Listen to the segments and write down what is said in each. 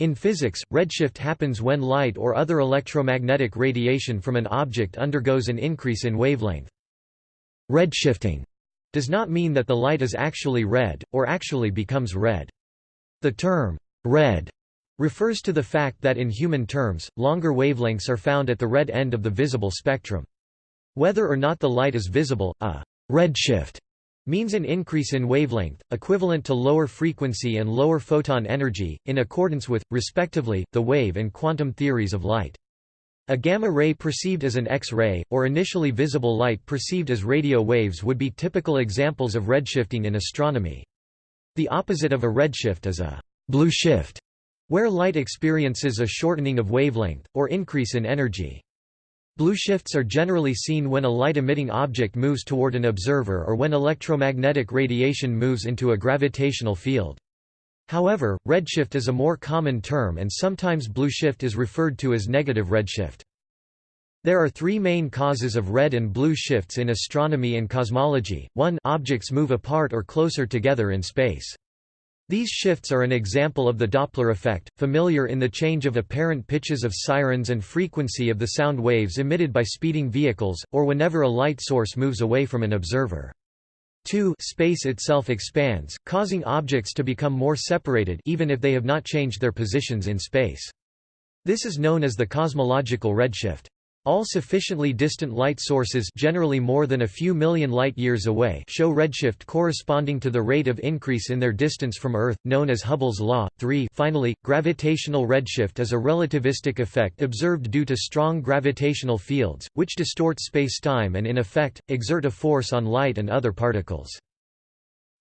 In physics, redshift happens when light or other electromagnetic radiation from an object undergoes an increase in wavelength. Redshifting does not mean that the light is actually red, or actually becomes red. The term, red, refers to the fact that in human terms, longer wavelengths are found at the red end of the visible spectrum. Whether or not the light is visible, a redshift means an increase in wavelength, equivalent to lower frequency and lower photon energy, in accordance with, respectively, the wave and quantum theories of light. A gamma ray perceived as an X-ray, or initially visible light perceived as radio waves would be typical examples of redshifting in astronomy. The opposite of a redshift is a blue shift, where light experiences a shortening of wavelength, or increase in energy. Blue shifts are generally seen when a light-emitting object moves toward an observer or when electromagnetic radiation moves into a gravitational field. However, redshift is a more common term and sometimes blue shift is referred to as negative redshift. There are three main causes of red and blue shifts in astronomy and cosmology. 1 Objects move apart or closer together in space. These shifts are an example of the Doppler effect, familiar in the change of apparent pitches of sirens and frequency of the sound waves emitted by speeding vehicles, or whenever a light source moves away from an observer. 2 Space itself expands, causing objects to become more separated even if they have not changed their positions in space. This is known as the cosmological redshift. All sufficiently distant light sources generally more than a few million light-years away show redshift corresponding to the rate of increase in their distance from Earth, known as Hubble's law. 3 Finally, gravitational redshift is a relativistic effect observed due to strong gravitational fields, which distort spacetime and in effect, exert a force on light and other particles.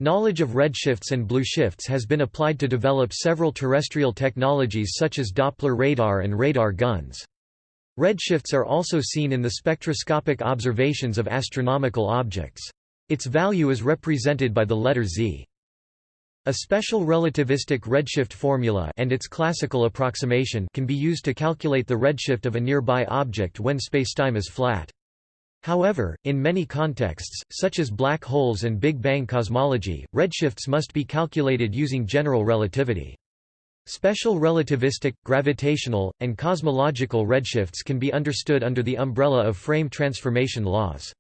Knowledge of redshifts and blue shifts has been applied to develop several terrestrial technologies such as Doppler radar and radar guns. Redshifts are also seen in the spectroscopic observations of astronomical objects. Its value is represented by the letter Z. A special relativistic redshift formula and its classical approximation can be used to calculate the redshift of a nearby object when spacetime is flat. However, in many contexts, such as black holes and Big Bang cosmology, redshifts must be calculated using general relativity. Special relativistic, gravitational, and cosmological redshifts can be understood under the umbrella of frame transformation laws.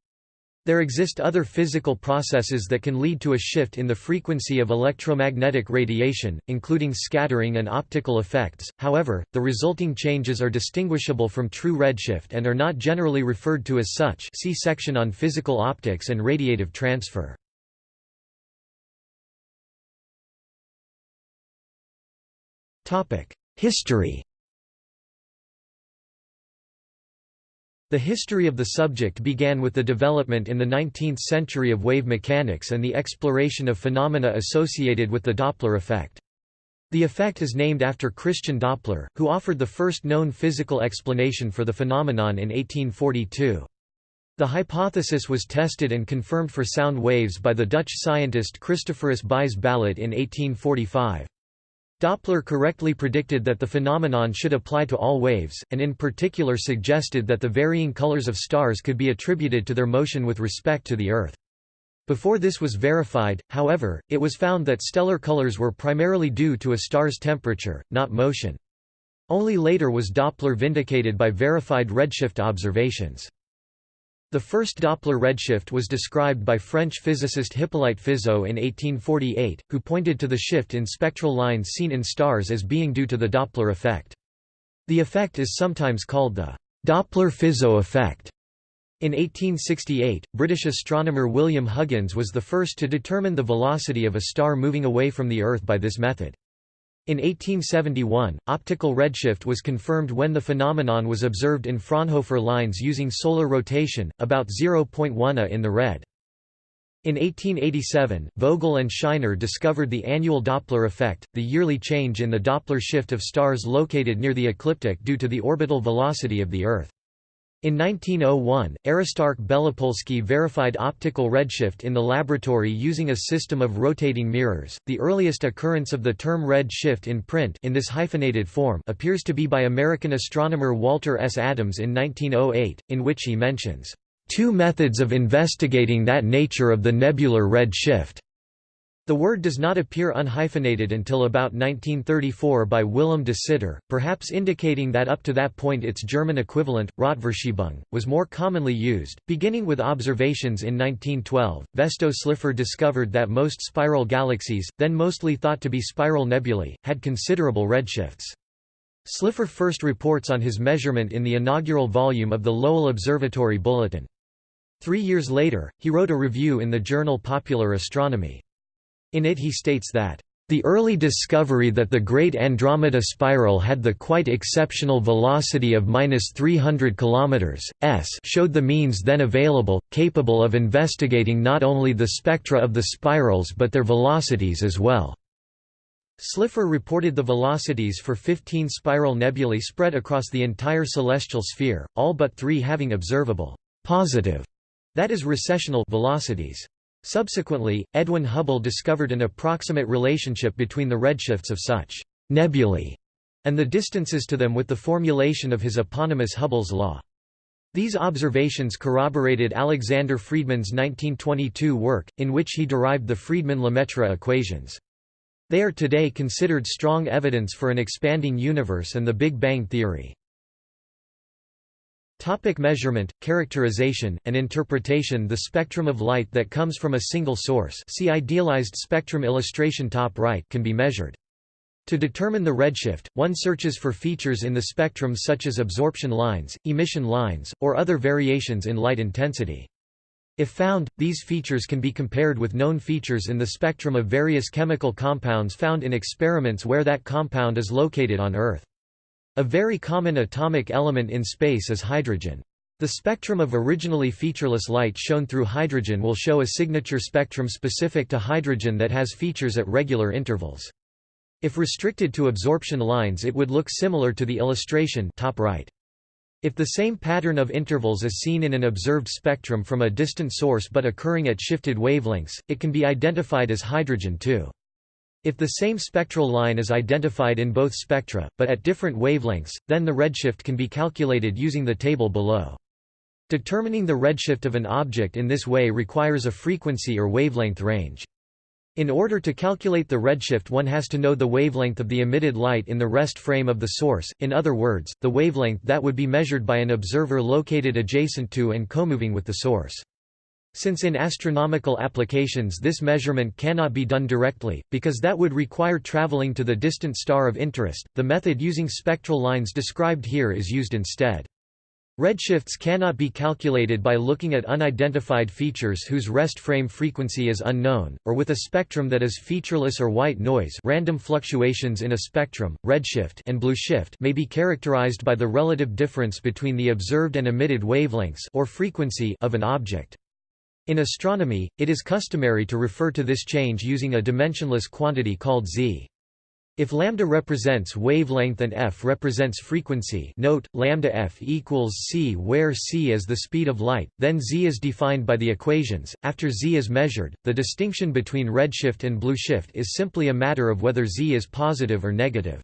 There exist other physical processes that can lead to a shift in the frequency of electromagnetic radiation, including scattering and optical effects, however, the resulting changes are distinguishable from true redshift and are not generally referred to as such see section on physical optics and radiative transfer. History The history of the subject began with the development in the 19th century of wave mechanics and the exploration of phenomena associated with the Doppler effect. The effect is named after Christian Doppler, who offered the first known physical explanation for the phenomenon in 1842. The hypothesis was tested and confirmed for sound waves by the Dutch scientist Christophorus Buys Ballot in 1845. Doppler correctly predicted that the phenomenon should apply to all waves, and in particular suggested that the varying colors of stars could be attributed to their motion with respect to the Earth. Before this was verified, however, it was found that stellar colors were primarily due to a star's temperature, not motion. Only later was Doppler vindicated by verified redshift observations. The first Doppler redshift was described by French physicist Hippolyte Fizeau in 1848, who pointed to the shift in spectral lines seen in stars as being due to the Doppler effect. The effect is sometimes called the Doppler-Fizeau effect. In 1868, British astronomer William Huggins was the first to determine the velocity of a star moving away from the Earth by this method. In 1871, optical redshift was confirmed when the phenomenon was observed in Fraunhofer lines using solar rotation, about 0.1 A in the red. In 1887, Vogel and Scheiner discovered the annual Doppler effect, the yearly change in the Doppler shift of stars located near the ecliptic due to the orbital velocity of the Earth. In 1901, Aristarch Belopolsky verified optical redshift in the laboratory using a system of rotating mirrors. The earliest occurrence of the term red shift in print in this hyphenated form appears to be by American astronomer Walter S. Adams in 1908, in which he mentions two methods of investigating that nature of the nebular red shift. The word does not appear unhyphenated until about 1934 by Willem de Sitter, perhaps indicating that up to that point its German equivalent, Rotverschiebung, was more commonly used. Beginning with observations in 1912, Vesto Slipher discovered that most spiral galaxies, then mostly thought to be spiral nebulae, had considerable redshifts. Slipher first reports on his measurement in the inaugural volume of the Lowell Observatory Bulletin. Three years later, he wrote a review in the journal Popular Astronomy. In it he states that the early discovery that the Great Andromeda Spiral had the quite exceptional velocity of 300 km s showed the means then available, capable of investigating not only the spectra of the spirals but their velocities as well. Slipher reported the velocities for 15 spiral nebulae spread across the entire celestial sphere, all but three having observable positive, that is recessional velocities. Subsequently, Edwin Hubble discovered an approximate relationship between the redshifts of such nebulae and the distances to them with the formulation of his eponymous Hubble's law. These observations corroborated Alexander Friedmann's 1922 work, in which he derived the Friedmann-Lemaitre equations. They are today considered strong evidence for an expanding universe and the Big Bang theory. Topic measurement, characterization, and interpretation The spectrum of light that comes from a single source see idealized spectrum illustration top right can be measured. To determine the redshift, one searches for features in the spectrum such as absorption lines, emission lines, or other variations in light intensity. If found, these features can be compared with known features in the spectrum of various chemical compounds found in experiments where that compound is located on Earth. A very common atomic element in space is hydrogen. The spectrum of originally featureless light shown through hydrogen will show a signature spectrum specific to hydrogen that has features at regular intervals. If restricted to absorption lines it would look similar to the illustration top right. If the same pattern of intervals is seen in an observed spectrum from a distant source but occurring at shifted wavelengths, it can be identified as hydrogen too. If the same spectral line is identified in both spectra, but at different wavelengths, then the redshift can be calculated using the table below. Determining the redshift of an object in this way requires a frequency or wavelength range. In order to calculate the redshift one has to know the wavelength of the emitted light in the rest frame of the source, in other words, the wavelength that would be measured by an observer located adjacent to and comoving with the source. Since in astronomical applications this measurement cannot be done directly, because that would require traveling to the distant star of interest, the method using spectral lines described here is used instead. Redshifts cannot be calculated by looking at unidentified features whose rest frame frequency is unknown, or with a spectrum that is featureless or white noise random fluctuations in a spectrum, redshift and blueshift may be characterized by the relative difference between the observed and emitted wavelengths or frequency of an object. In astronomy, it is customary to refer to this change using a dimensionless quantity called z. If lambda represents wavelength and f represents frequency note, lambda f equals c where c is the speed of light, then z is defined by the equations. After z is measured, the distinction between redshift and blueshift is simply a matter of whether z is positive or negative.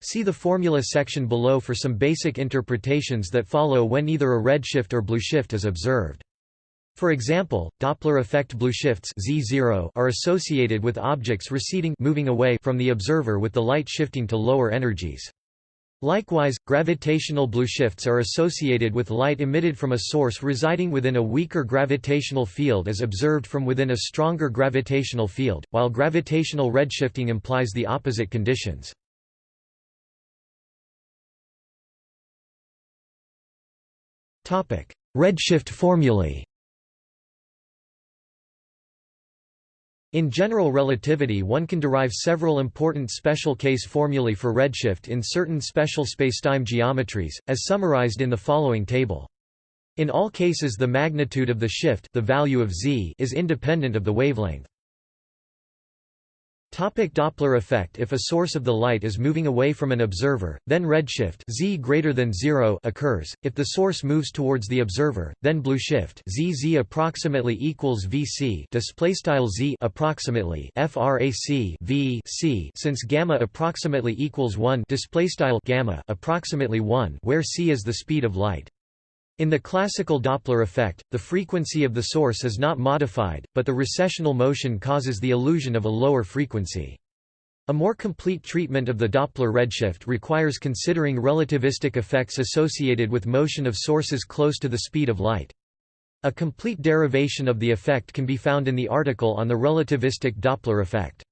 See the formula section below for some basic interpretations that follow when either a redshift or blueshift is observed. For example, Doppler effect blueshifts Z0 are associated with objects receding moving away from the observer with the light shifting to lower energies. Likewise, gravitational blueshifts are associated with light emitted from a source residing within a weaker gravitational field as observed from within a stronger gravitational field, while gravitational redshifting implies the opposite conditions. Redshift formulae In general relativity one can derive several important special case formulae for redshift in certain special spacetime geometries, as summarized in the following table. In all cases the magnitude of the shift the value of z is independent of the wavelength. Topic Doppler effect If a source of the light is moving away from an observer, then redshift z greater than 0 occurs. If the source moves towards the observer, then blueshift z z approximately equals vc display style z approximately frac v c since gamma approximately equals 1 display style gamma approximately 1 where c is the speed of light. In the classical Doppler effect, the frequency of the source is not modified, but the recessional motion causes the illusion of a lower frequency. A more complete treatment of the Doppler redshift requires considering relativistic effects associated with motion of sources close to the speed of light. A complete derivation of the effect can be found in the article on the relativistic Doppler effect.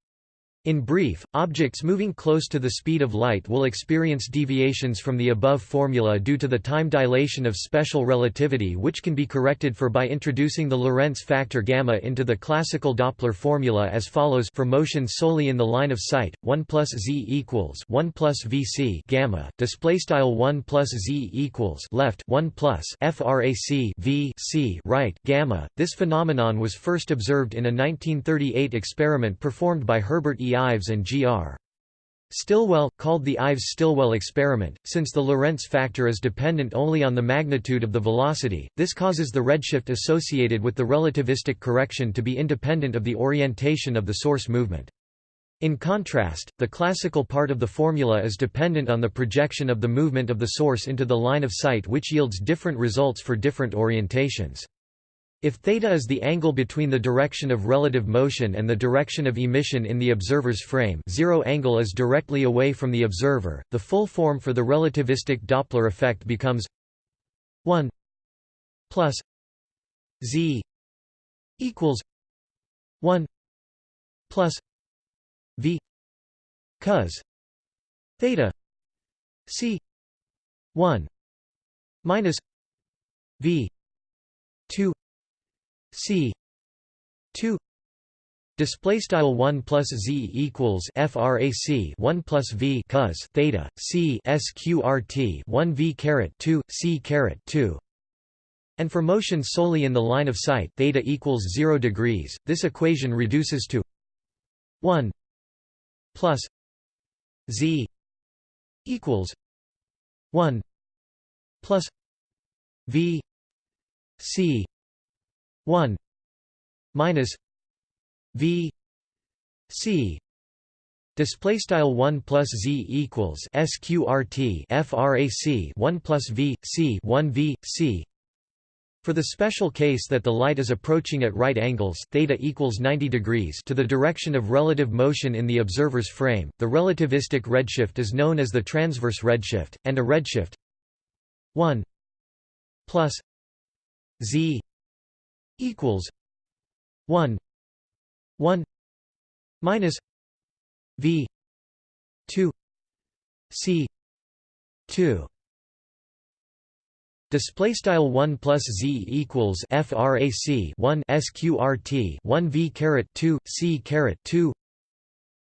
In brief, objects moving close to the speed of light will experience deviations from the above formula due to the time dilation of special relativity which can be corrected for by introducing the Lorentz factor gamma into the classical Doppler formula as follows. For motion solely in the line of sight 1 plus z equals 1 plus vc gamma display style 1 plus z equals left 1 plus frac v c right gamma. This phenomenon was first observed in a 1938 experiment performed by Herbert E Ives and G.R. Stilwell, called the Ives-Stilwell experiment, since the Lorentz factor is dependent only on the magnitude of the velocity, this causes the redshift associated with the relativistic correction to be independent of the orientation of the source movement. In contrast, the classical part of the formula is dependent on the projection of the movement of the source into the line of sight which yields different results for different orientations. If theta is the angle between the direction of relative motion and the direction of emission in the observer's frame zero angle is directly away from the observer, the full form for the relativistic Doppler effect becomes 1 plus z equals 1 plus v cos theta c 1 minus v 2 c. 2 display style 1 plus z equals frac 1 plus v cos theta c sqrt 1 v caret 2 c caret 2 and for motion solely in the line of sight theta equals 0 degrees. This equation reduces to 1 plus z equals 1 plus v c 1 minus v c display style 1 plus z equals sqrt frac 1 plus v c 1 v c. For the special case that the light is approaching at right angles theta equals 90 degrees to the direction of relative motion in the observer's frame, the relativistic redshift is known as the transverse redshift, and a redshift 1 plus z equals 1 1 minus v 2 c 2 Display style 1 plus z equals frac 1 sqrt 1 v caret 2 c caret 2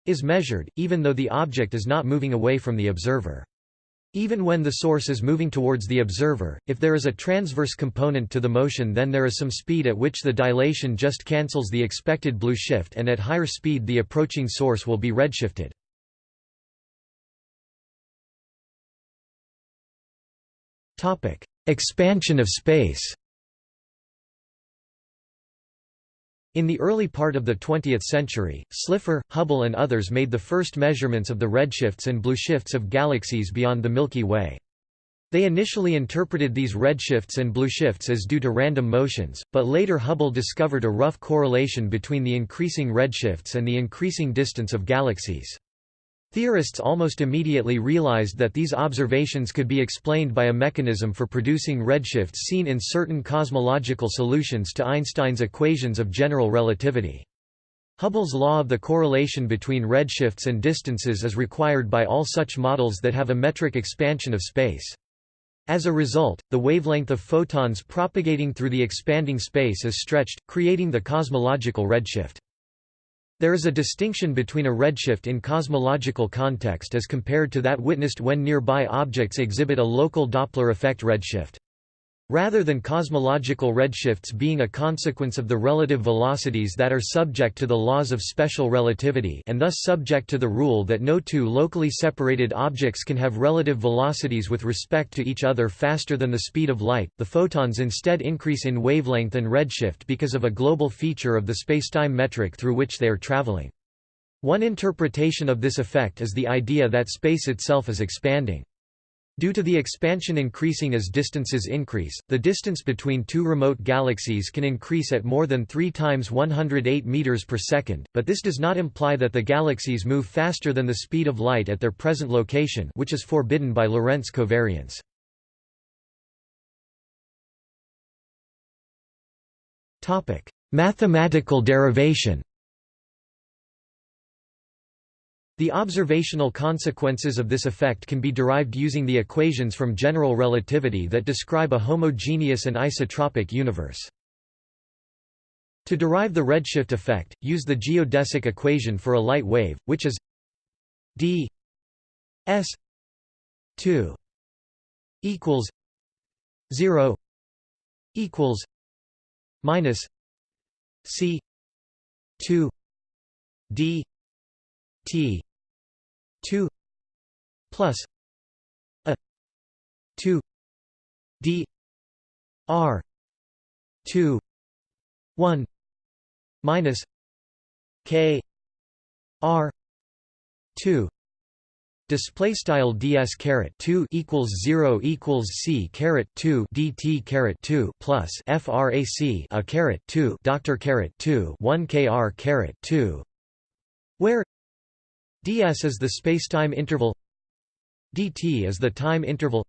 is measured, even though the object is not moving away from the observer. Even when the source is moving towards the observer, if there is a transverse component to the motion then there is some speed at which the dilation just cancels the expected blue shift and at higher speed the approaching source will be redshifted. Expansion of space In the early part of the 20th century, Slipher, Hubble and others made the first measurements of the redshifts and blueshifts of galaxies beyond the Milky Way. They initially interpreted these redshifts and blueshifts as due to random motions, but later Hubble discovered a rough correlation between the increasing redshifts and the increasing distance of galaxies. Theorists almost immediately realized that these observations could be explained by a mechanism for producing redshifts seen in certain cosmological solutions to Einstein's equations of general relativity. Hubble's law of the correlation between redshifts and distances is required by all such models that have a metric expansion of space. As a result, the wavelength of photons propagating through the expanding space is stretched, creating the cosmological redshift. There is a distinction between a redshift in cosmological context as compared to that witnessed when nearby objects exhibit a local Doppler effect redshift. Rather than cosmological redshifts being a consequence of the relative velocities that are subject to the laws of special relativity and thus subject to the rule that no two locally separated objects can have relative velocities with respect to each other faster than the speed of light, the photons instead increase in wavelength and redshift because of a global feature of the spacetime metric through which they are traveling. One interpretation of this effect is the idea that space itself is expanding. Due to the expansion increasing as distances increase, the distance between two remote galaxies can increase at more than 3 times 108 meters per second, but this does not imply that the galaxies move faster than the speed of light at their present location which is forbidden by Lorentz covariance. Topic: Mathematical derivation the observational consequences of this effect can be derived using the equations from general relativity that describe a homogeneous and isotropic universe. To derive the redshift effect, use the geodesic equation for a light wave, which is d s 2 equals 0 equals minus c 2 d T two plus a two D R two one minus K R two Display style ds caret two equals zero equals c caret two dt caret two plus frac a caret two doctor caret two one kr caret two, where ds is the spacetime interval. Dt is the time interval.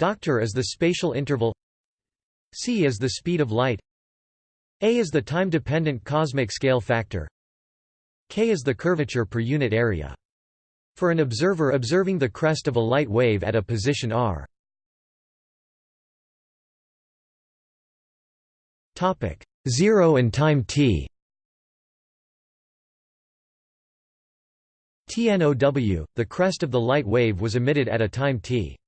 Doctor is the spatial interval. C is the speed of light. A is the time-dependent cosmic scale factor. K is the curvature per unit area. For an observer observing the crest of a light wave at a position r. Topic 0 and time t TNOW, the crest of the light wave was emitted at a time t.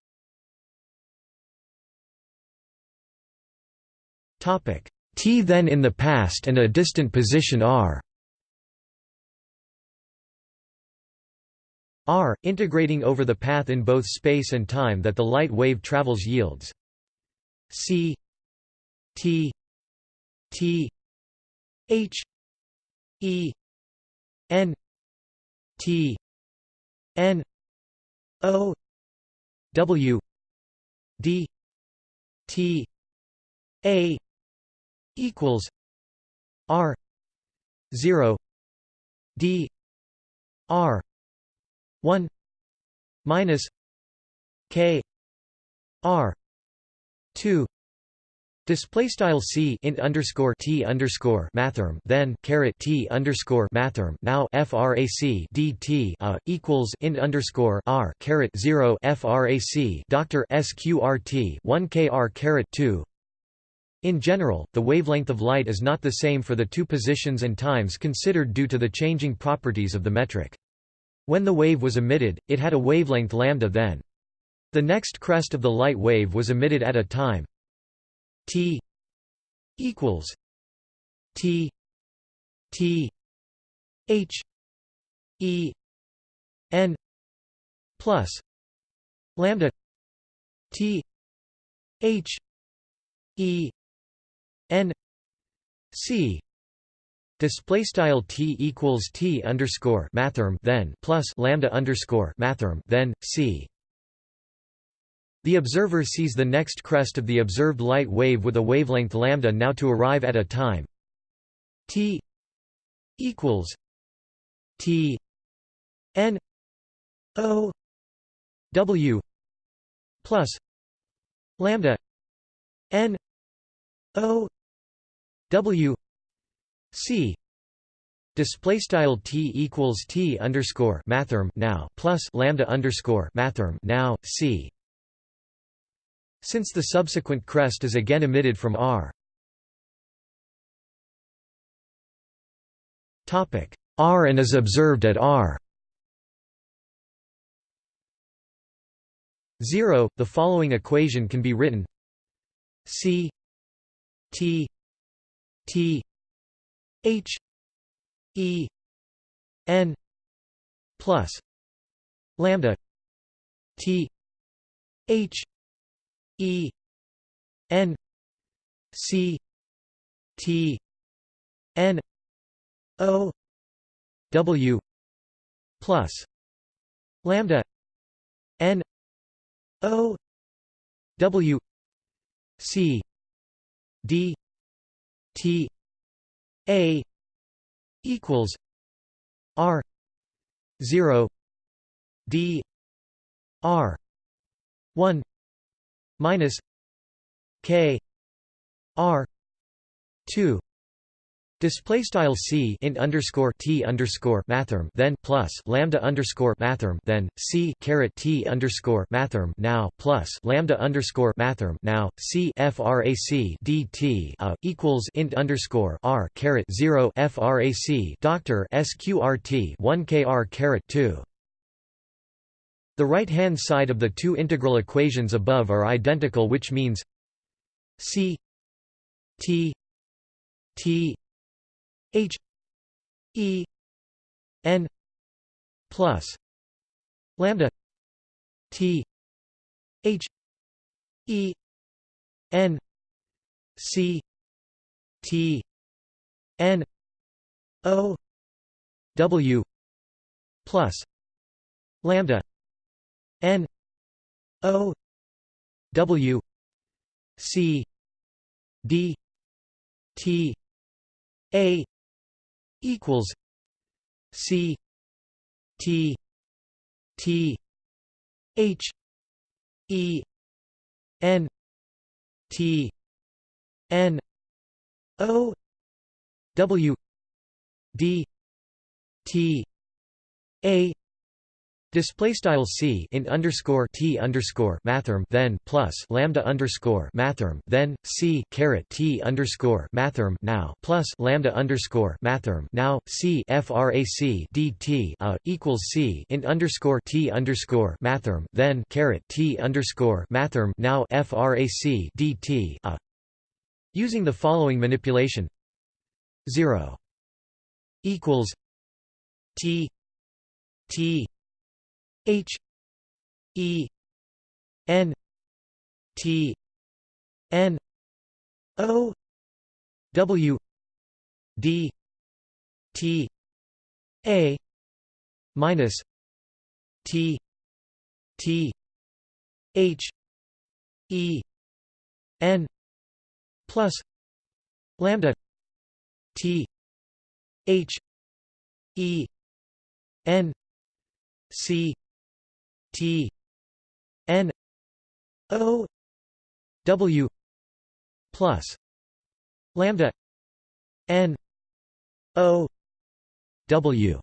T then in the past and a distant position r. R, integrating over the path in both space and time that the light wave travels yields. C. T. T. H. E. N. T N O W D T A equals R zero D R one minus K R two Display style c int underscore t underscore mathrm then caret t underscore mathrm now frac dt a equals int underscore r caret zero frac doctor sqrt one kr caret two. In general, the wavelength of light is not the same for the two positions and times considered due to the changing properties of the metric. When the wave was emitted, it had a wavelength lambda then. The next crest of the light wave was emitted at a time T equals T T H E N plus lambda T H E N C. Display style t equals t underscore mathrm then plus lambda underscore mathrm then c the observer sees the next crest of the observed light wave with a wavelength lambda now to arrive at a time t equals t n o w plus lambda n o w c. Display style t equals t underscore mathrm now plus lambda underscore mathrm now c since the subsequent crest is again emitted from R. Topic. R and is observed at R. 0, the following equation can be written. C T T H E N plus lambda T H E N C T N O W plus lambda N O W C D T A equals R zero D R one minus K R two Display style c int underscore t underscore mathrm then plus lambda underscore mathrm then c caret t underscore mathrm now plus lambda underscore mathrm now c frac dt a uh, equals int underscore r caret zero frac doctor sqrt one kr caret two. The right hand side of the two integral equations above are identical, which means c t t H E N plus lambda T H E N C T N O W plus lambda N O W C D T A equals C T T H E N T N O W D T A Display style c in underscore t underscore mathrm then plus lambda underscore mathrm then c caret t underscore mathrm now plus lambda underscore mathrm now c frac dt a equals c in underscore t underscore mathrm then caret t underscore mathrm now frac dt a. Using the following manipulation zero equals t t H E N T N O W D T A minus T T H E N plus lambda T H E N C T N O W plus lambda N O W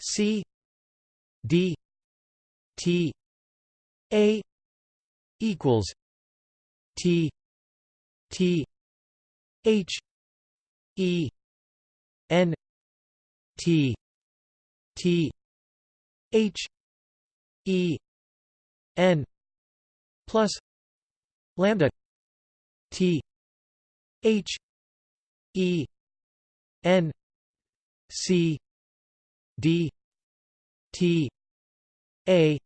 C D T A equals T T H E N T T H E N plus lambda T H E N C D T A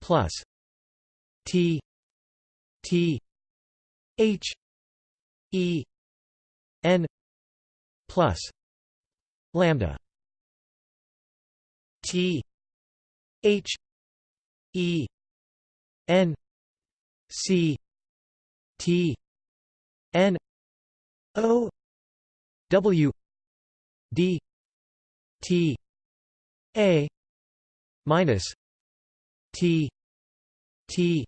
plus T T H E N plus lambda T H E N C T N O W D T A minus T T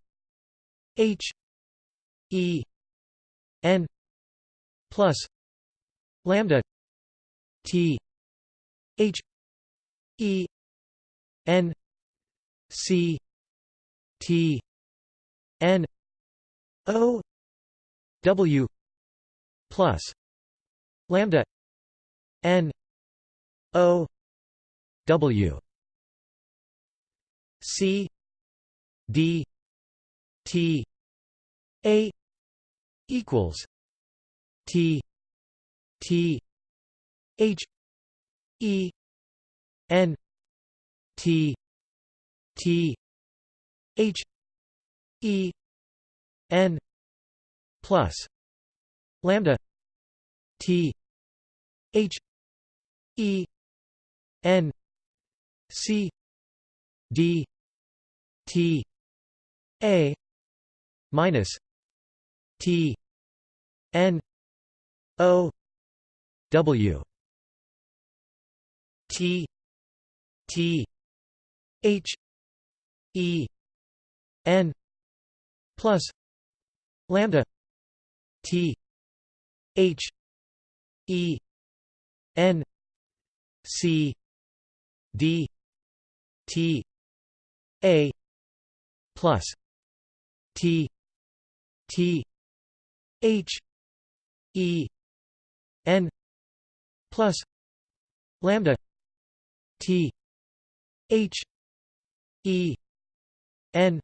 H E N plus lambda T H E N C T N O W plus lambda N O W. C D T A equals T T H E N T T H E N plus lambda T H E N C D T A minus T N O W T T H E N plus lambda T H E N C D T A plus T T H E N plus lambda T H E N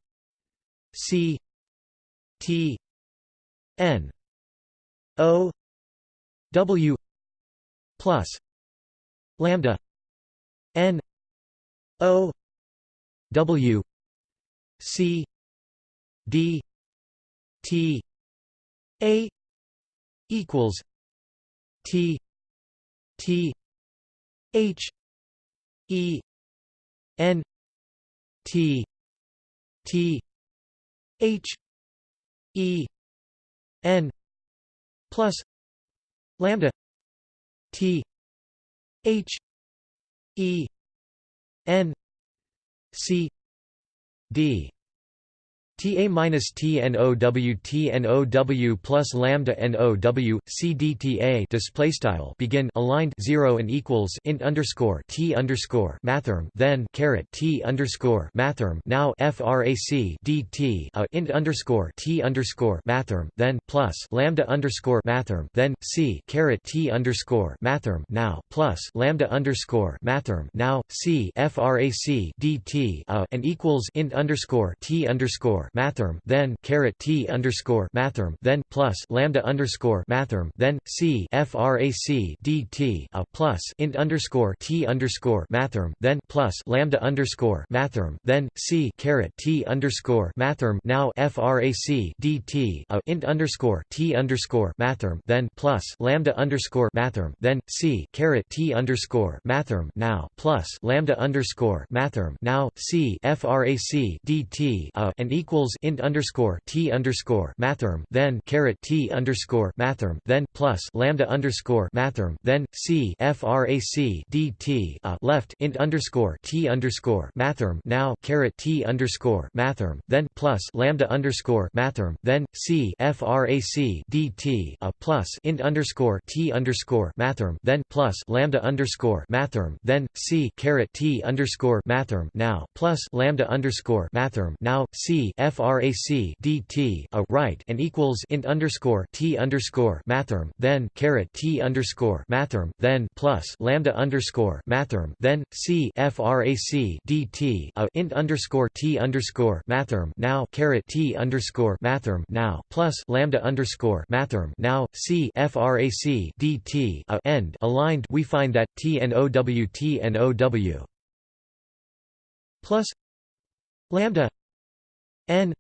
C T N O W plus lambda N O W C D T A equals T T H E N T T H E N plus lambda T H E N C D T A minus T N O W T N O W plus lambda N O W C D T A display style begin aligned zero and equals int underscore T underscore mathrm then caret T underscore mathrm now frac D T a int underscore T underscore mathrm then plus lambda underscore mathrm then C caret T underscore mathrm now plus lambda underscore mathrm now C frac D T a and equals int underscore T underscore mathrm then caret t underscore mathrm then plus lambda underscore mathrm then c frac dt a plus int underscore t underscore mathrm then plus lambda underscore mathrm then c caret t underscore mathrm now frac dt a int underscore t underscore mathrm then plus lambda underscore mathrm then c caret t underscore mathrm now plus lambda underscore mathrm now c frac dt a and equals equals int underscore t underscore mathrm then caret t underscore mathrm then plus lambda underscore mathrm then c frac dt a left int underscore t underscore mathrm now caret t underscore mathrm then plus lambda underscore mathrm then c frac dt a plus int underscore t underscore mathrm then plus lambda underscore mathrm then c caret t underscore mathrm now plus lambda underscore mathrm now c frac dt a right and equals int underscore t underscore mathrm then caret t underscore mathrm then plus lambda underscore mathrm then c frac dt a int underscore t underscore mathrm now caret t underscore mathrm now plus lambda underscore mathrm now c frac dt a end. Aligned we find that t and ow t and ow plus lambda N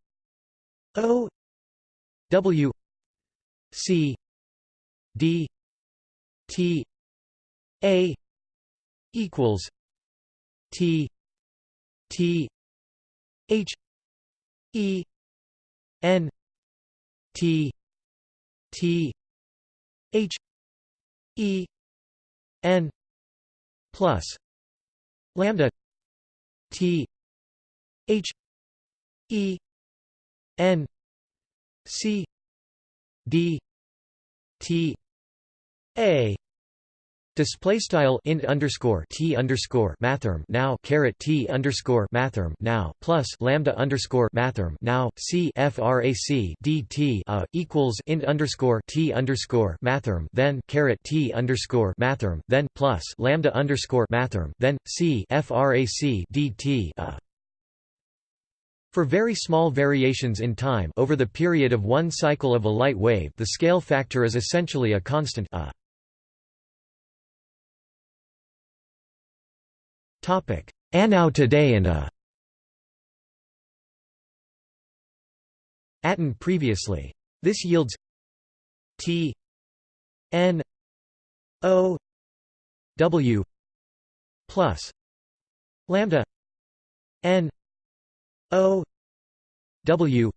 O W C D T A equals T T H E N T T H E N plus lambda T H E N C D T A. Display style int underscore t underscore mathrm now caret t underscore mathrm now plus lambda underscore mathrm now c frac equals int underscore t underscore mathrm then caret t underscore mathrm then plus lambda underscore mathrm then c frac for very small variations in time over the period of one cycle of a light wave the scale factor is essentially a constant a. Anow today and a. Atten previously. This yields T. N. O. W. Plus. Lambda. N O W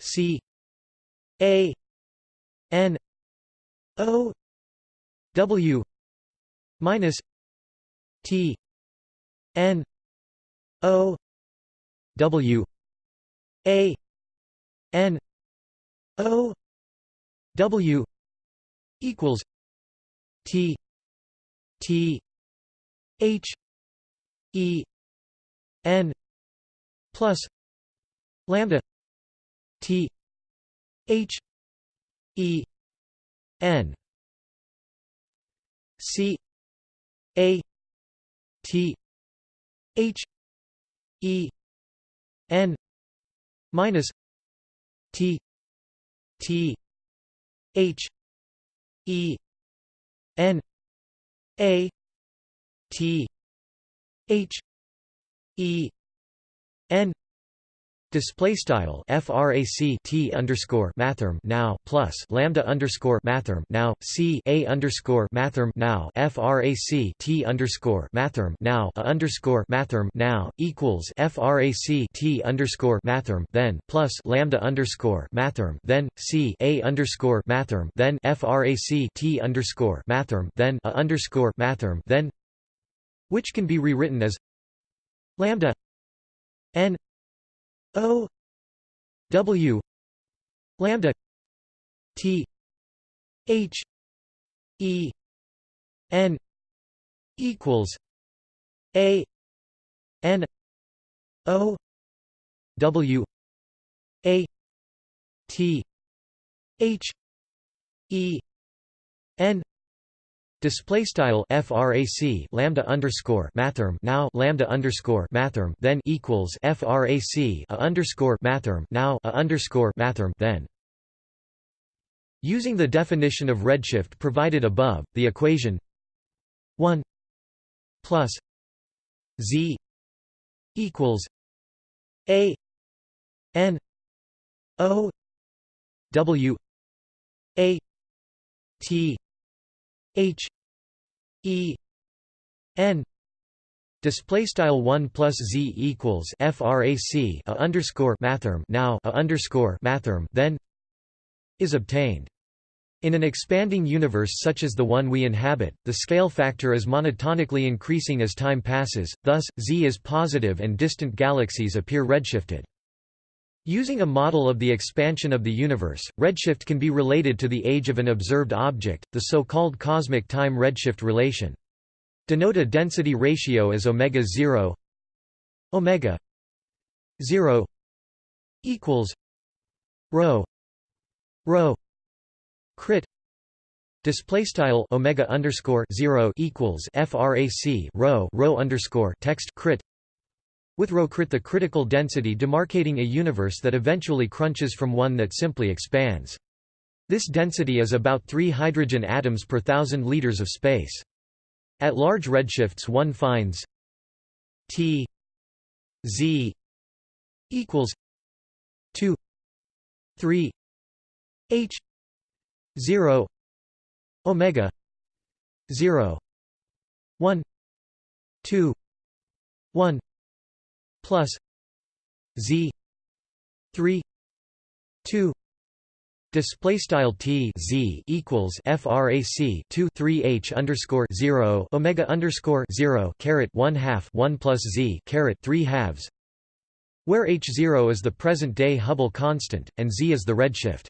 C A N O W minus T N O W A N O W equals T T H E N plus lambda T H E N C A T H E N minus T T H E N A T H E N Display style frac t underscore mathrm now plus lambda underscore mathrm now c a underscore mathrm now frac t underscore mathrm now a underscore mathrm now equals frac t underscore mathrm then plus lambda underscore mathrm then c a underscore mathrm then frac t underscore mathrm then a underscore mathrm then which can be rewritten as lambda n O W lambda T H E N equals A N O W A T H E N Display style frac lambda underscore mathrm now lambda underscore mathrm then equals frac a underscore mathrm now a underscore mathrm then. Using the definition of redshift provided above, the equation one plus z equals a n o w a t H E N display style 1 plus z equals frac a underscore mathrm now a underscore mathrm then is obtained in an expanding universe such as the one we inhabit, the scale factor is monotonically increasing as time passes, thus, z is positive and distant galaxies appear redshifted. Using a model of the expansion of the universe, redshift can be related to the age of an observed object, the so-called cosmic time redshift relation. Denote a density ratio as omega 0 omega 0 equals rho rho crit display style omega underscore 0 equals frac rho rho underscore text crit with ρ the critical density demarcating a universe that eventually crunches from one that simply expands. This density is about 3 hydrogen atoms per thousand liters of space. At large redshifts one finds T Z equals 2 3 H 0 omega 0 1 2 1 plus z 3 2 Display style t z equals frac 2 3 h underscore 0 omega underscore 0 caret 1 half 1 plus z caret 3 halves, where h 0 is the present day Hubble constant and z is the redshift.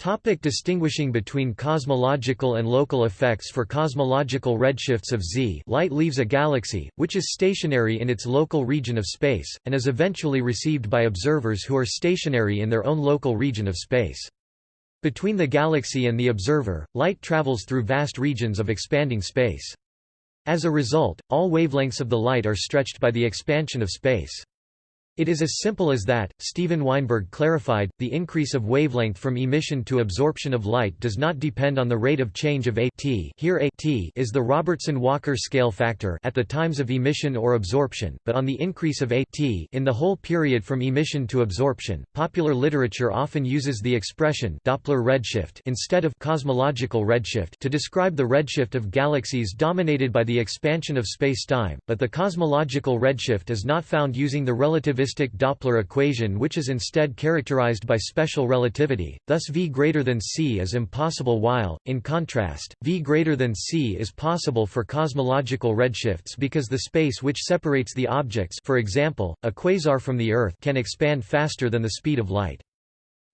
Topic distinguishing between cosmological and local effects For cosmological redshifts of Z light leaves a galaxy, which is stationary in its local region of space, and is eventually received by observers who are stationary in their own local region of space. Between the galaxy and the observer, light travels through vast regions of expanding space. As a result, all wavelengths of the light are stretched by the expansion of space. It is as simple as that, Steven Weinberg clarified, the increase of wavelength from emission to absorption of light does not depend on the rate of change of a t here a t is the Robertson-Walker scale factor at the times of emission or absorption, but on the increase of a t in the whole period from emission to absorption. Popular literature often uses the expression Doppler redshift instead of cosmological redshift to describe the redshift of galaxies dominated by the expansion of space-time, but the cosmological redshift is not found using the relativistic relativistic Doppler equation which is instead characterized by special relativity, thus V greater than c is impossible while, in contrast, V greater than c is possible for cosmological redshifts because the space which separates the objects for example, a quasar from the Earth can expand faster than the speed of light.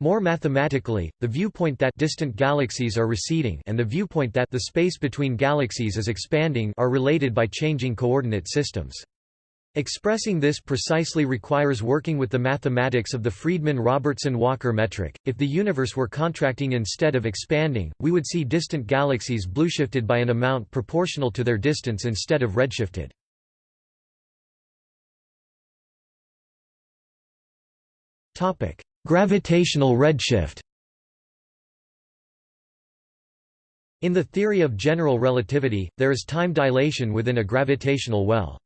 More mathematically, the viewpoint that distant galaxies are receding and the viewpoint that the space between galaxies is expanding are related by changing coordinate systems. Expressing this precisely requires working with the mathematics of the Friedmann-Robertson-Walker metric. If the universe were contracting instead of expanding, we would see distant galaxies blueshifted by an amount proportional to their distance instead of redshifted. Topic: Gravitational redshift. In the theory of general relativity, there is time dilation within a gravitational well.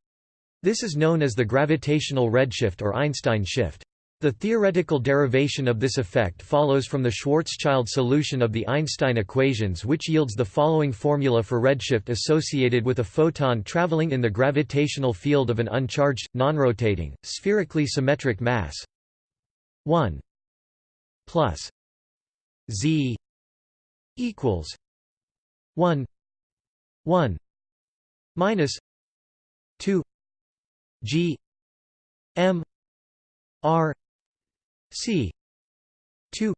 This is known as the gravitational redshift or Einstein shift. The theoretical derivation of this effect follows from the Schwarzschild solution of the Einstein equations which yields the following formula for redshift associated with a photon traveling in the gravitational field of an uncharged, nonrotating, spherically symmetric mass 1 plus z equals 1 1 minus 2 G M R C two.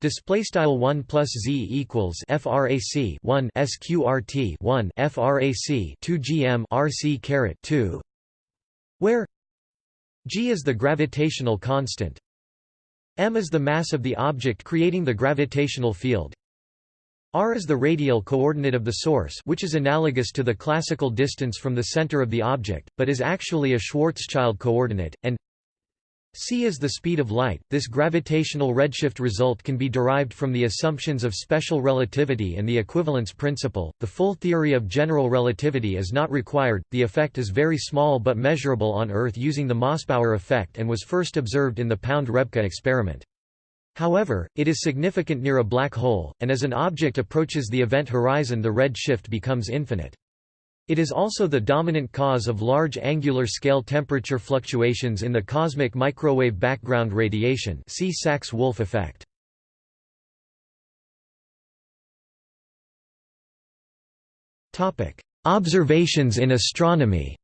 Display style one plus z equals frac one sqrt one frac two gm rc caret two, where g is the gravitational constant, m is the mass of the object creating the gravitational field, r is the radial coordinate of the source which is analogous to the classical distance from the center of the object, but is actually a Schwarzschild coordinate, and c is the speed of light. This gravitational redshift result can be derived from the assumptions of special relativity and the equivalence principle. The full theory of general relativity is not required, the effect is very small but measurable on Earth using the Mossbauer effect and was first observed in the Pound-Rebka experiment. However, it is significant near a black hole, and as an object approaches the event horizon the red shift becomes infinite. It is also the dominant cause of large angular scale temperature fluctuations in the cosmic microwave background radiation see Sachs-Wolfe effect. Observations in astronomy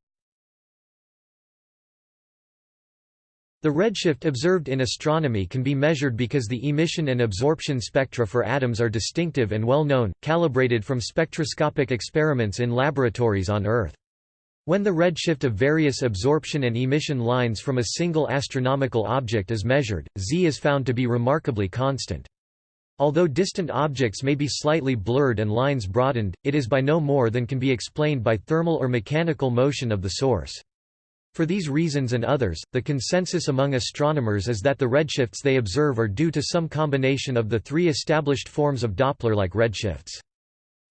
The redshift observed in astronomy can be measured because the emission and absorption spectra for atoms are distinctive and well known, calibrated from spectroscopic experiments in laboratories on Earth. When the redshift of various absorption and emission lines from a single astronomical object is measured, Z is found to be remarkably constant. Although distant objects may be slightly blurred and lines broadened, it is by no more than can be explained by thermal or mechanical motion of the source. For these reasons and others, the consensus among astronomers is that the redshifts they observe are due to some combination of the three established forms of Doppler-like redshifts.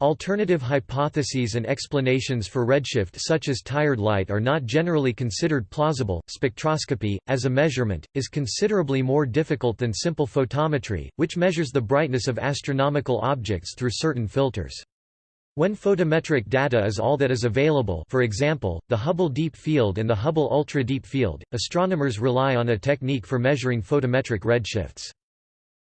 Alternative hypotheses and explanations for redshift such as tired light are not generally considered plausible. Spectroscopy, as a measurement, is considerably more difficult than simple photometry, which measures the brightness of astronomical objects through certain filters. When photometric data is all that is available for example, the Hubble Deep Field and the Hubble Ultra Deep Field, astronomers rely on a technique for measuring photometric redshifts.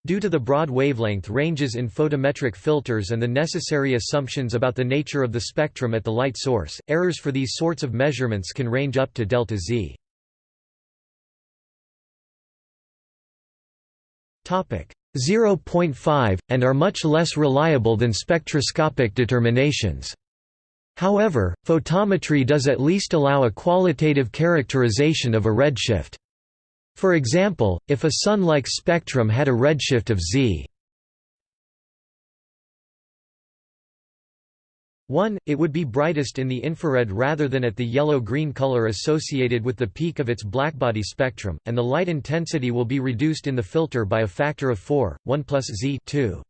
Due to the broad wavelength ranges in photometric filters and the necessary assumptions about the nature of the spectrum at the light source, errors for these sorts of measurements can range up to delta z. 0.5, and are much less reliable than spectroscopic determinations. However, photometry does at least allow a qualitative characterization of a redshift. For example, if a Sun-like spectrum had a redshift of z 1. It would be brightest in the infrared rather than at the yellow-green color associated with the peak of its blackbody spectrum, and the light intensity will be reduced in the filter by a factor of 4, 1 plus z 2.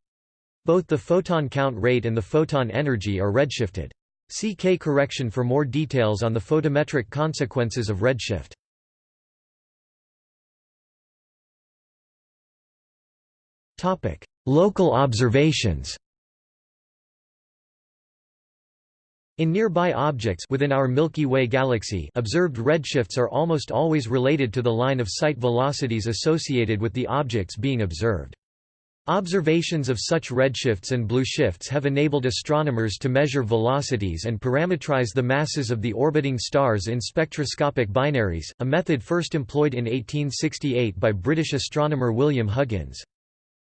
Both the photon count rate and the photon energy are redshifted. See K correction for more details on the photometric consequences of redshift. Local observations In nearby objects within our Milky Way galaxy observed redshifts are almost always related to the line of sight velocities associated with the objects being observed. Observations of such redshifts and blue shifts have enabled astronomers to measure velocities and parametrize the masses of the orbiting stars in spectroscopic binaries, a method first employed in 1868 by British astronomer William Huggins.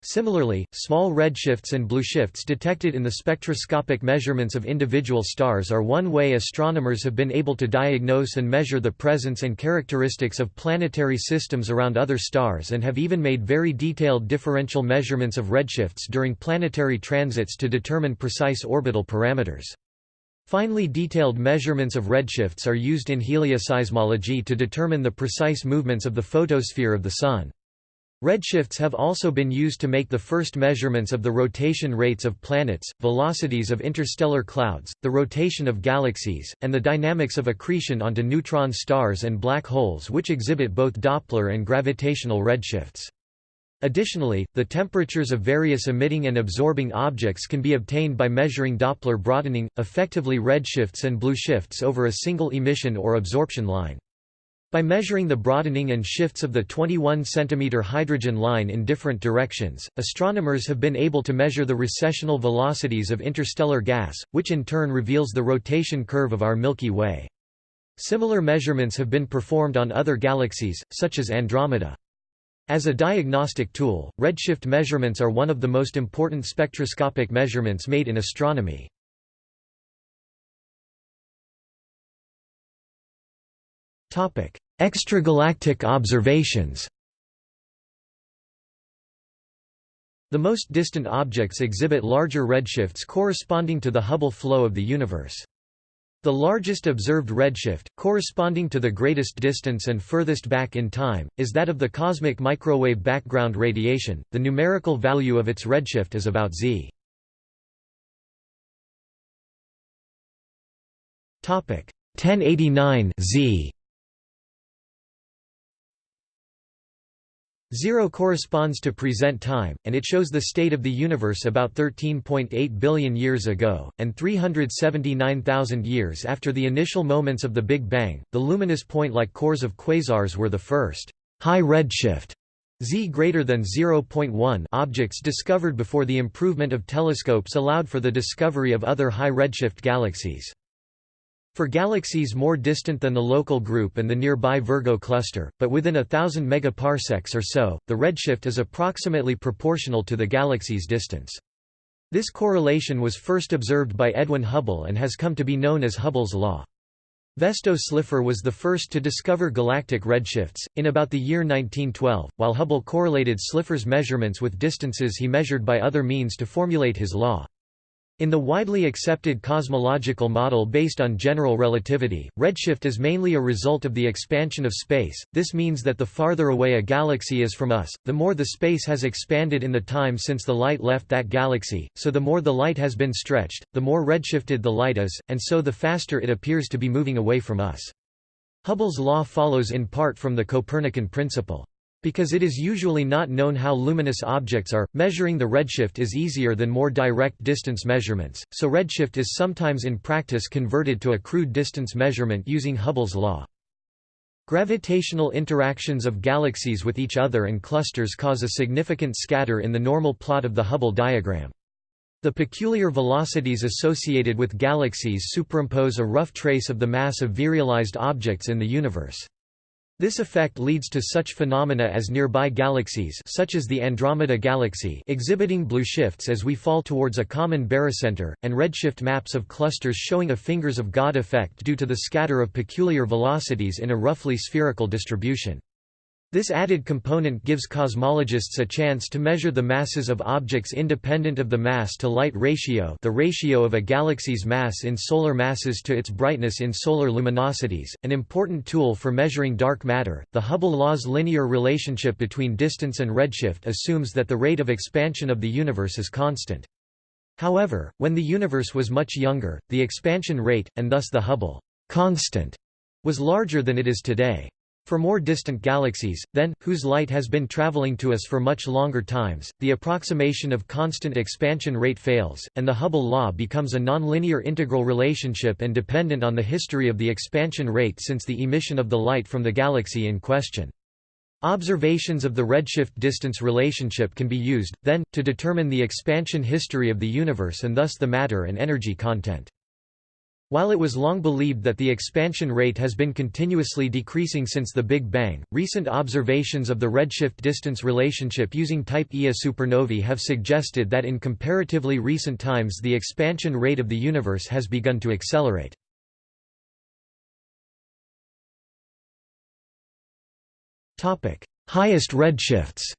Similarly, small redshifts and blueshifts detected in the spectroscopic measurements of individual stars are one way astronomers have been able to diagnose and measure the presence and characteristics of planetary systems around other stars and have even made very detailed differential measurements of redshifts during planetary transits to determine precise orbital parameters. Finely detailed measurements of redshifts are used in helioseismology to determine the precise movements of the photosphere of the Sun. Redshifts have also been used to make the first measurements of the rotation rates of planets, velocities of interstellar clouds, the rotation of galaxies, and the dynamics of accretion onto neutron stars and black holes which exhibit both Doppler and gravitational redshifts. Additionally, the temperatures of various emitting and absorbing objects can be obtained by measuring Doppler broadening, effectively redshifts and blue shifts over a single emission or absorption line. By measuring the broadening and shifts of the 21 cm hydrogen line in different directions, astronomers have been able to measure the recessional velocities of interstellar gas, which in turn reveals the rotation curve of our Milky Way. Similar measurements have been performed on other galaxies, such as Andromeda. As a diagnostic tool, redshift measurements are one of the most important spectroscopic measurements made in astronomy. Extragalactic observations The most distant objects exhibit larger redshifts corresponding to the Hubble flow of the universe. The largest observed redshift, corresponding to the greatest distance and furthest back in time, is that of the cosmic microwave background radiation. The numerical value of its redshift is about z. Topic 1089 z 0 corresponds to present time, and it shows the state of the universe about 13.8 billion years ago, and 379,000 years after the initial moments of the Big Bang. The luminous point-like cores of quasars were the first high redshift Z greater than 0.1 objects discovered before the improvement of telescopes allowed for the discovery of other high redshift galaxies. For galaxies more distant than the local group and the nearby Virgo cluster, but within a thousand megaparsecs or so, the redshift is approximately proportional to the galaxy's distance. This correlation was first observed by Edwin Hubble and has come to be known as Hubble's law. Vesto Slipher was the first to discover galactic redshifts, in about the year 1912, while Hubble correlated Slipher's measurements with distances he measured by other means to formulate his law. In the widely accepted cosmological model based on general relativity, redshift is mainly a result of the expansion of space. This means that the farther away a galaxy is from us, the more the space has expanded in the time since the light left that galaxy, so the more the light has been stretched, the more redshifted the light is, and so the faster it appears to be moving away from us. Hubble's law follows in part from the Copernican principle. Because it is usually not known how luminous objects are, measuring the redshift is easier than more direct distance measurements, so redshift is sometimes in practice converted to a crude distance measurement using Hubble's law. Gravitational interactions of galaxies with each other and clusters cause a significant scatter in the normal plot of the Hubble diagram. The peculiar velocities associated with galaxies superimpose a rough trace of the mass of virialized objects in the universe. This effect leads to such phenomena as nearby galaxies such as the Andromeda Galaxy exhibiting blue shifts as we fall towards a common barycenter, and redshift maps of clusters showing a fingers of God effect due to the scatter of peculiar velocities in a roughly spherical distribution. This added component gives cosmologists a chance to measure the masses of objects independent of the mass-to-light ratio the ratio of a galaxy's mass in solar masses to its brightness in solar luminosities, an important tool for measuring dark matter. The Hubble law's linear relationship between distance and redshift assumes that the rate of expansion of the universe is constant. However, when the universe was much younger, the expansion rate, and thus the Hubble constant, was larger than it is today. For more distant galaxies, then, whose light has been traveling to us for much longer times, the approximation of constant expansion rate fails, and the Hubble law becomes a nonlinear integral relationship and dependent on the history of the expansion rate since the emission of the light from the galaxy in question. Observations of the redshift distance relationship can be used, then, to determine the expansion history of the universe and thus the matter and energy content. While it was long believed that the expansion rate has been continuously decreasing since the Big Bang, recent observations of the redshift distance relationship using Type Ia supernovae have suggested that in comparatively recent times the expansion rate of the universe has begun to accelerate. Highest redshifts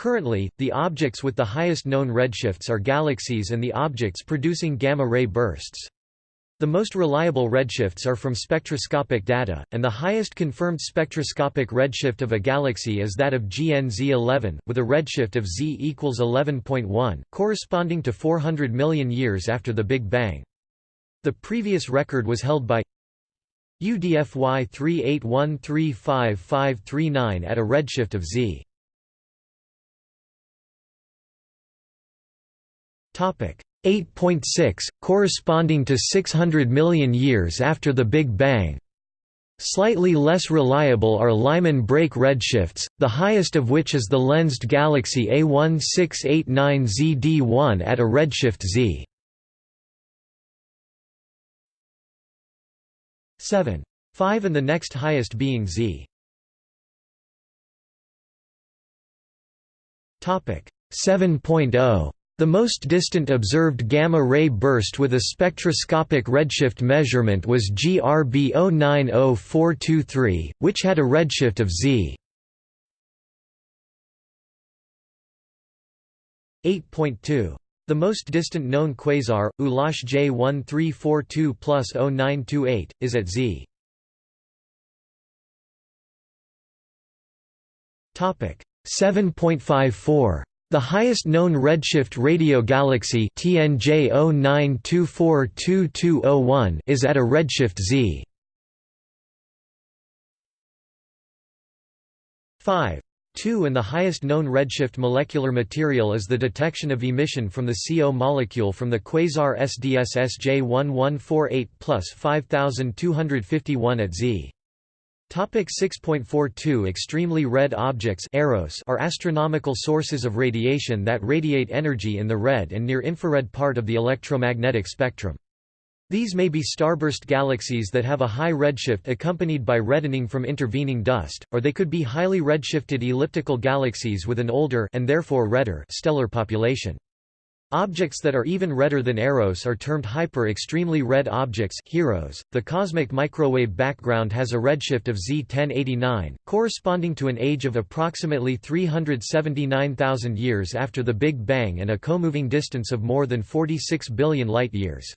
Currently, the objects with the highest known redshifts are galaxies and the objects producing gamma-ray bursts. The most reliable redshifts are from spectroscopic data, and the highest confirmed spectroscopic redshift of a galaxy is that of GN-Z11, with a redshift of Z equals 11.1, corresponding to 400 million years after the Big Bang. The previous record was held by UDFY 38135539 at a redshift of Z. 8.6, corresponding to 600 million years after the Big Bang. Slightly less reliable are Lyman break redshifts, the highest of which is the lensed galaxy A1689ZD1 at a redshift z. 7. 5 and the next highest being z. 7.0 the most distant observed gamma-ray burst with a spectroscopic redshift measurement was GRB 090423, which had a redshift of Z. 8.2. The most distant known quasar, ULASH J1342 plus 0928, is at Z. 7.54 the highest known redshift radio galaxy TNJ 09242201 is at a redshift z. 5. 2 and the highest known redshift molecular material is the detection of emission from the CO molecule from the quasar SDSS J1148 plus 5251 at Z. Topic 6.42 Extremely red objects are astronomical sources of radiation that radiate energy in the red and near-infrared part of the electromagnetic spectrum. These may be starburst galaxies that have a high redshift accompanied by reddening from intervening dust, or they could be highly redshifted elliptical galaxies with an older and therefore redder stellar population. Objects that are even redder than EROs are termed hyper-extremely red objects HEROs. .The cosmic microwave background has a redshift of Z 1089, corresponding to an age of approximately 379,000 years after the Big Bang and a comoving distance of more than 46 billion light-years.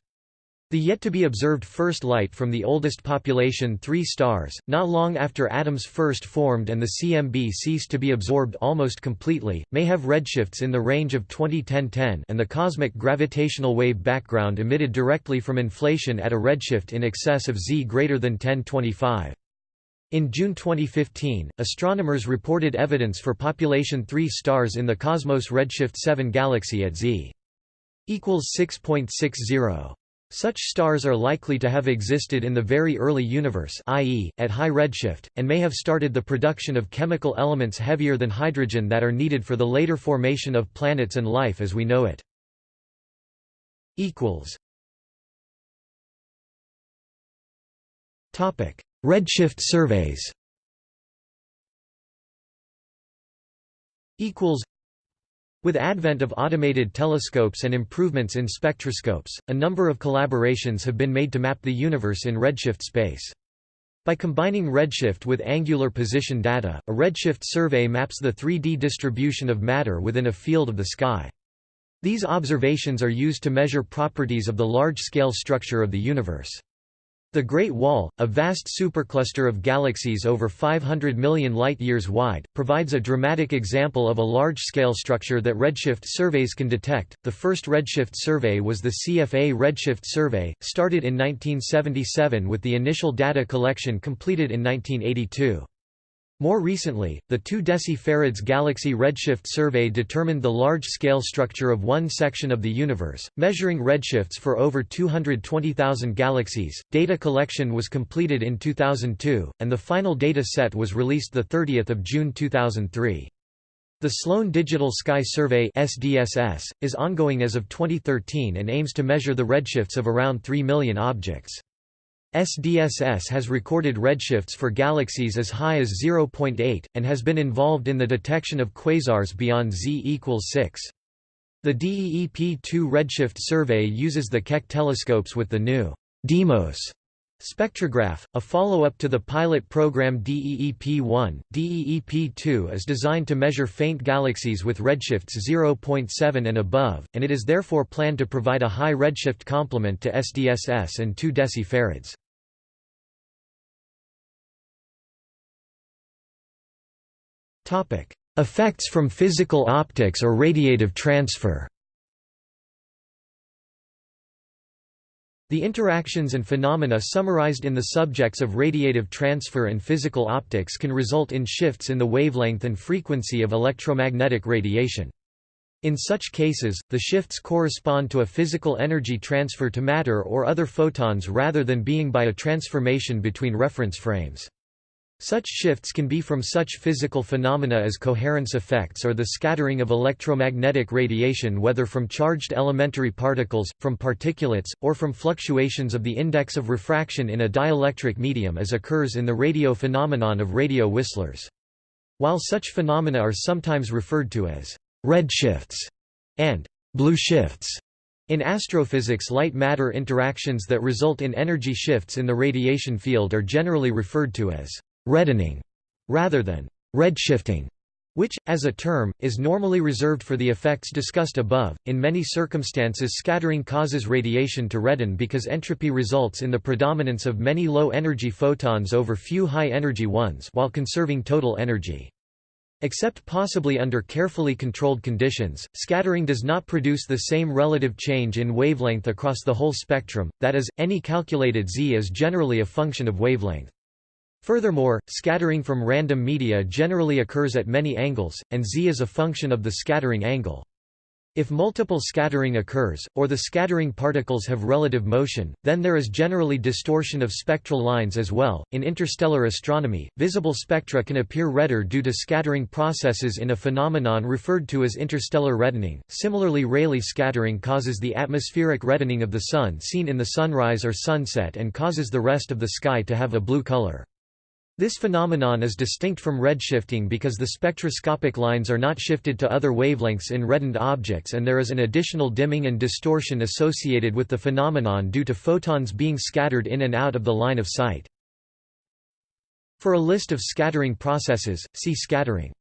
The yet-to-be-observed first light from the oldest population three stars, not long after atoms first formed and the CMB ceased to be absorbed almost completely, may have redshifts in the range of 2010-10 and the cosmic gravitational wave background emitted directly from inflation at a redshift in excess of Z greater than 1025. In June 2015, astronomers reported evidence for population 3 stars in the Cosmos redshift 7 galaxy at Z equals 6.60. Such stars are likely to have existed in the very early universe i.e., at high redshift, and may have started the production of chemical elements heavier than hydrogen that are needed for the later formation of planets and life as we know it. Redshift surveys with advent of automated telescopes and improvements in spectroscopes, a number of collaborations have been made to map the universe in redshift space. By combining redshift with angular position data, a redshift survey maps the 3D distribution of matter within a field of the sky. These observations are used to measure properties of the large-scale structure of the universe. The Great Wall, a vast supercluster of galaxies over 500 million light-years wide, provides a dramatic example of a large-scale structure that redshift surveys can detect. The first redshift survey was the CFA Redshift Survey, started in 1977 with the initial data collection completed in 1982. More recently, the 2 decifarads Galaxy Redshift Survey determined the large-scale structure of one section of the universe, measuring redshifts for over 220,000 galaxies. Data collection was completed in 2002, and the final data set was released 30 June 2003. The Sloan Digital Sky Survey SDSS, is ongoing as of 2013 and aims to measure the redshifts of around 3 million objects. SDSS has recorded redshifts for galaxies as high as 0.8, and has been involved in the detection of quasars beyond Z equals 6. The DEEP-2 redshift survey uses the Keck telescopes with the new DEIMOS spectrograph, a follow-up to the pilot program DEEP-1. DEEP-2 is designed to measure faint galaxies with redshifts 0.7 and above, and it is therefore planned to provide a high redshift complement to SDSS and 2 decifarads. Effects from physical optics or radiative transfer The interactions and phenomena summarized in the subjects of radiative transfer and physical optics can result in shifts in the wavelength and frequency of electromagnetic radiation. In such cases, the shifts correspond to a physical energy transfer to matter or other photons rather than being by a transformation between reference frames. Such shifts can be from such physical phenomena as coherence effects or the scattering of electromagnetic radiation whether from charged elementary particles, from particulates, or from fluctuations of the index of refraction in a dielectric medium as occurs in the radio phenomenon of radio whistlers. While such phenomena are sometimes referred to as red shifts and blue shifts, in astrophysics light-matter interactions that result in energy shifts in the radiation field are generally referred to as reddening rather than redshifting which, as a term, is normally reserved for the effects discussed above. In many circumstances, scattering causes radiation to redden because entropy results in the predominance of many low energy photons over few high energy ones while conserving total energy. Except possibly under carefully controlled conditions, scattering does not produce the same relative change in wavelength across the whole spectrum, that is, any calculated z is generally a function of wavelength. Furthermore, scattering from random media generally occurs at many angles, and z is a function of the scattering angle. If multiple scattering occurs, or the scattering particles have relative motion, then there is generally distortion of spectral lines as well. In interstellar astronomy, visible spectra can appear redder due to scattering processes in a phenomenon referred to as interstellar reddening. Similarly, Rayleigh scattering causes the atmospheric reddening of the Sun seen in the sunrise or sunset and causes the rest of the sky to have a blue color. This phenomenon is distinct from redshifting because the spectroscopic lines are not shifted to other wavelengths in reddened objects and there is an additional dimming and distortion associated with the phenomenon due to photons being scattered in and out of the line of sight. For a list of scattering processes, see scattering.